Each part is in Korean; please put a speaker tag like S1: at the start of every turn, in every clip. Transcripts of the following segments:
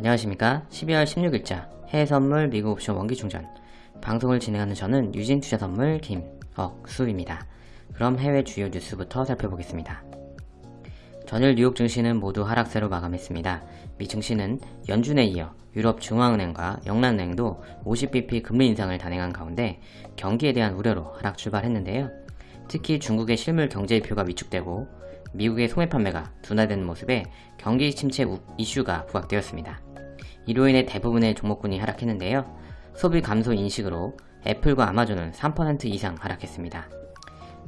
S1: 안녕하십니까 12월 16일자 해외선물 미국 옵션 원기충전 방송을 진행하는 저는 유진투자선물 김억수입니다. 그럼 해외 주요 뉴스부터 살펴보겠습니다. 전일 뉴욕 증시는 모두 하락세로 마감했습니다. 미 증시는 연준에 이어 유럽 중앙은행과 영란은행도 50bp 금리 인상을 단행한 가운데 경기에 대한 우려로 하락 출발했는데요. 특히 중국의 실물 경제지표가 위축되고 미국의 소매 판매가 둔화되는 모습에 경기 침체 이슈가 부각되었습니다. 이로 인해 대부분의 종목군이 하락했는데요. 소비 감소 인식으로 애플과 아마존은 3% 이상 하락했습니다.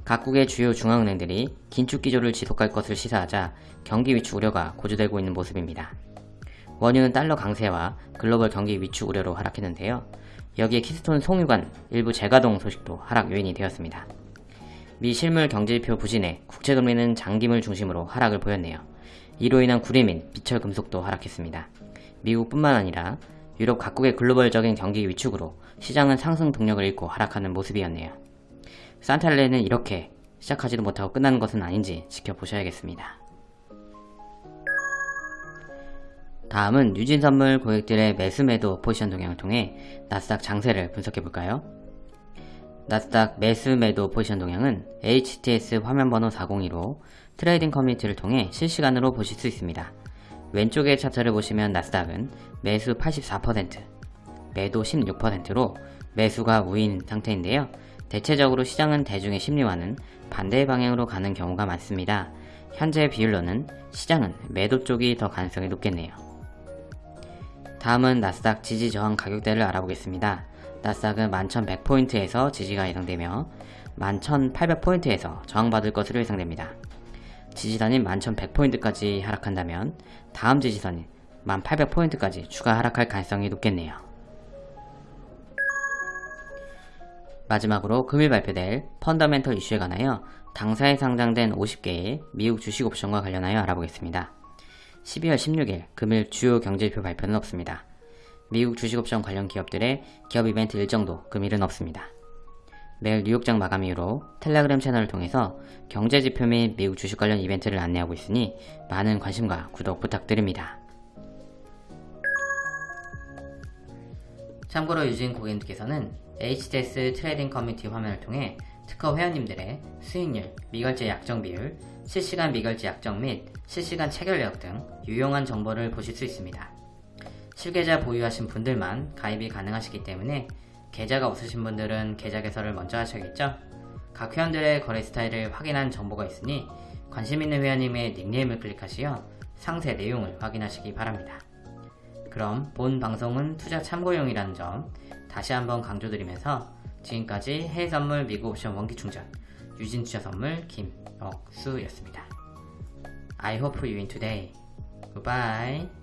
S1: 각국의 주요 중앙은행들이 긴축 기조를 지속할 것을 시사하자 경기 위축 우려가 고조되고 있는 모습입니다. 원유는 달러 강세와 글로벌 경기 위축 우려로 하락했는데요. 여기에 키스톤 송유관 일부 재가동 소식도 하락 요인이 되었습니다. 미 실물 경제지표 부진에 국채 금리는 장기물 중심으로 하락을 보였네요. 이로 인한 구리 및 비철 금속도 하락했습니다. 미국뿐만 아니라 유럽 각국의 글로벌적인 경기 위축으로 시장은 상승 동력을 잃고 하락하는 모습이었네요. 산탈레는 이렇게 시작하지도 못하고 끝나는 것은 아닌지 지켜보셔야겠습니다. 다음은 유진선물 고객들의 매수매도 포지션 동향을 통해 나스닥 장세를 분석해볼까요? 나스닥 매수 매도 포지션 동향은 HTS 화면번호 402로 trading community를 통해 실시간으로 보실 수 있습니다. 왼쪽의 차트를 보시면 나스닥은 매수 84%, 매도 16%로 매수가 우위인 상태인데요. 대체적으로 시장은 대중의 심리와는 반대 방향으로 가는 경우가 많습니다. 현재 비율로는 시장은 매도 쪽이 더 가능성이 높겠네요. 다음은 나스닥 지지 저항 가격대를 알아보겠습니다. 나스닥은 11,100포인트에서 지지가 예상되며 11,800포인트에서 저항받을 것으로 예상됩니다. 지지선인 11,100포인트까지 하락한다면 다음 지지선인 1800포인트까지 추가 하락할 가능성이 높겠네요. 마지막으로 금일 발표될 펀더멘털 이슈에 관하여 당사에 상장된 50개의 미국 주식 옵션과 관련하여 알아보겠습니다. 12월 16일 금일 주요 경제지표 발표는 없습니다. 미국 주식옵션 관련 기업들의 기업 이벤트 일정도 금일은 없습니다. 매일 뉴욕장 마감 이후로 텔레그램 채널을 통해서 경제지표 및 미국 주식 관련 이벤트를 안내하고 있으니 많은 관심과 구독 부탁드립니다. 참고로 유진 고객님께서는 HTS trading community 화면을 통해 특허 회원님들의 수익률, 미결제 약정 비율, 실시간 미결제 약정 및 실시간 체결 내역 등 유용한 정보를 보실 수 있습니다. 실계좌 보유하신 분들만 가입이 가능하시기 때문에 계좌가 없으신 분들은 계좌 개설을 먼저 하셔야겠죠? 각 회원들의 거래 스타일을 확인한 정보가 있으니 관심 있는 회원님의 닉네임을 클릭하시어 상세 내용을 확인하시기 바랍니다. 그럼 본 방송은 투자 참고용이라는 점 다시 한번 강조드리면서 지금까지 해외선물 미국 옵션 원기충전 유진투자 선물 김억수였습니다. I hope you win today. Goodbye.